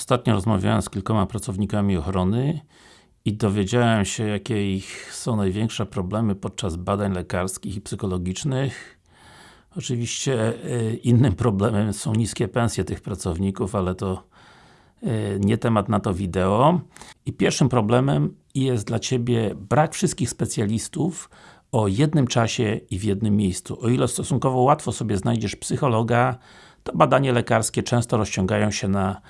Ostatnio rozmawiałem z kilkoma pracownikami ochrony i dowiedziałem się, jakie ich są największe problemy podczas badań lekarskich i psychologicznych. Oczywiście y, innym problemem są niskie pensje tych pracowników, ale to y, nie temat na to wideo. I pierwszym problemem jest dla Ciebie brak wszystkich specjalistów o jednym czasie i w jednym miejscu. O ile stosunkowo łatwo sobie znajdziesz psychologa, to badania lekarskie często rozciągają się na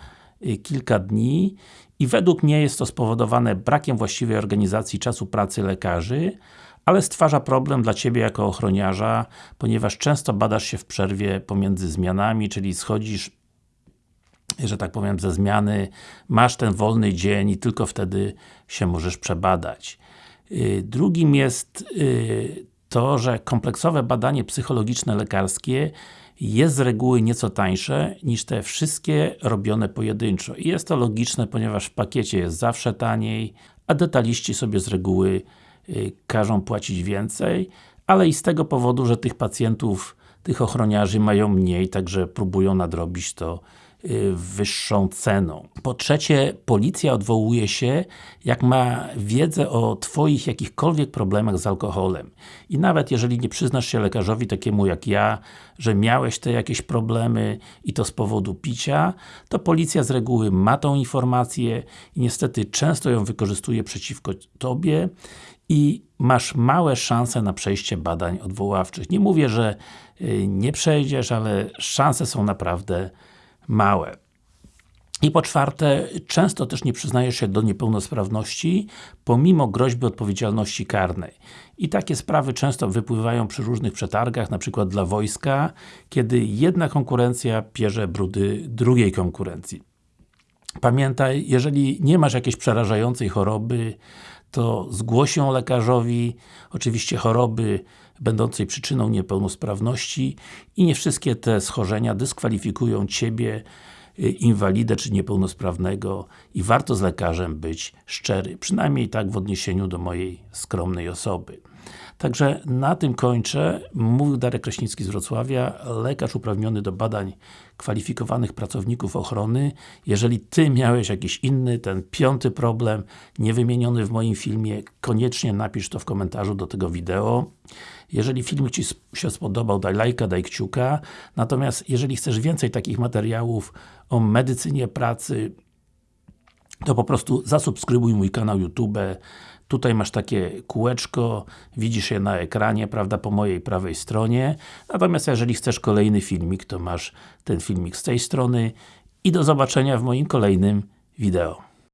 kilka dni i według mnie jest to spowodowane brakiem właściwej organizacji czasu pracy lekarzy, ale stwarza problem dla Ciebie jako ochroniarza, ponieważ często badasz się w przerwie pomiędzy zmianami, czyli schodzisz że tak powiem, ze zmiany, masz ten wolny dzień i tylko wtedy się możesz przebadać. Y, drugim jest y, to, że kompleksowe badanie psychologiczne lekarskie jest z reguły nieco tańsze niż te wszystkie robione pojedynczo. I jest to logiczne, ponieważ w pakiecie jest zawsze taniej, a detaliści sobie z reguły y, każą płacić więcej, ale i z tego powodu, że tych pacjentów, tych ochroniarzy mają mniej, także próbują nadrobić to wyższą ceną. Po trzecie, policja odwołuje się, jak ma wiedzę o Twoich jakichkolwiek problemach z alkoholem. I nawet jeżeli nie przyznasz się lekarzowi takiemu jak ja, że miałeś te jakieś problemy i to z powodu picia, to policja z reguły ma tą informację i niestety często ją wykorzystuje przeciwko Tobie i masz małe szanse na przejście badań odwoławczych. Nie mówię, że y, nie przejdziesz, ale szanse są naprawdę małe. I po czwarte, często też nie przyznajesz się do niepełnosprawności, pomimo groźby odpowiedzialności karnej. I takie sprawy często wypływają przy różnych przetargach, na przykład dla wojska, kiedy jedna konkurencja pierze brudy drugiej konkurencji. Pamiętaj, jeżeli nie masz jakiejś przerażającej choroby, to zgłoś ją lekarzowi, oczywiście choroby będącej przyczyną niepełnosprawności i nie wszystkie te schorzenia dyskwalifikują Ciebie, y, inwalidę czy niepełnosprawnego i warto z lekarzem być szczery, przynajmniej tak w odniesieniu do mojej skromnej osoby. Także na tym kończę. Mówił Darek Kraśnicki z Wrocławia, lekarz uprawniony do badań kwalifikowanych pracowników ochrony. Jeżeli Ty miałeś jakiś inny, ten piąty problem, niewymieniony w moim filmie, koniecznie napisz to w komentarzu do tego wideo. Jeżeli film Ci się spodobał, daj lajka, daj kciuka. Natomiast jeżeli chcesz więcej takich materiałów o medycynie pracy, to po prostu zasubskrybuj mój kanał YouTube. Tutaj masz takie kółeczko, widzisz je na ekranie, prawda, po mojej prawej stronie. Natomiast jeżeli chcesz kolejny filmik, to masz ten filmik z tej strony i do zobaczenia w moim kolejnym wideo.